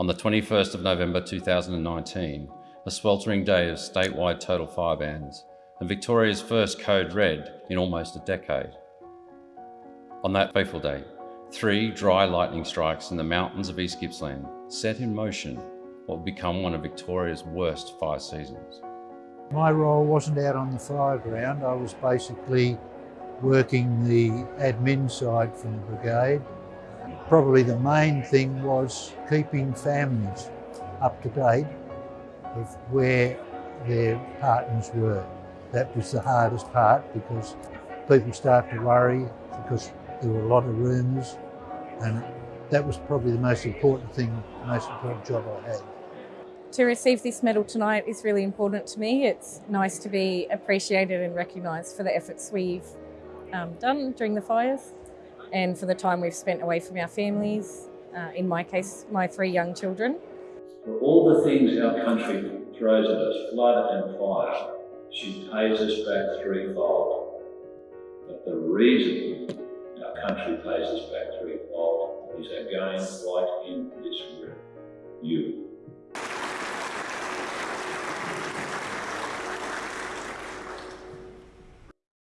On the 21st of November 2019, a sweltering day of statewide total fire bans and Victoria's first code red in almost a decade. On that fateful day, three dry lightning strikes in the mountains of East Gippsland set in motion what would become one of Victoria's worst fire seasons. My role wasn't out on the fire ground, I was basically working the admin side from the brigade. Probably the main thing was keeping families up to date of where their partners were. That was the hardest part because people start to worry because there were a lot of rumours and that was probably the most important thing, the most important job I had. To receive this medal tonight is really important to me. It's nice to be appreciated and recognised for the efforts we've um, done during the fires and for the time we've spent away from our families, uh, in my case, my three young children. For all the things our country throws at us, flood and fire, she pays us back threefold. But the reason our country pays us back threefold is again right in this room, you.